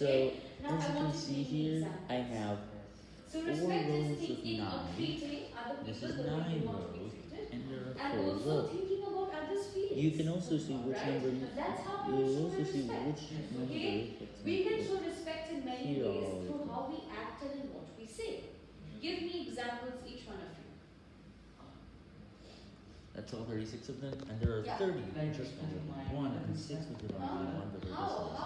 So, as you can see here. I have four rows of nine. This is nine rows, and there are four rows. You can also see which number. You will also see which number. Okay? We can show respect in many ways through how we act and what we say. Give me examples, each one of you. That's all 36 of them, and there are Yeah. 30 just under one, and six with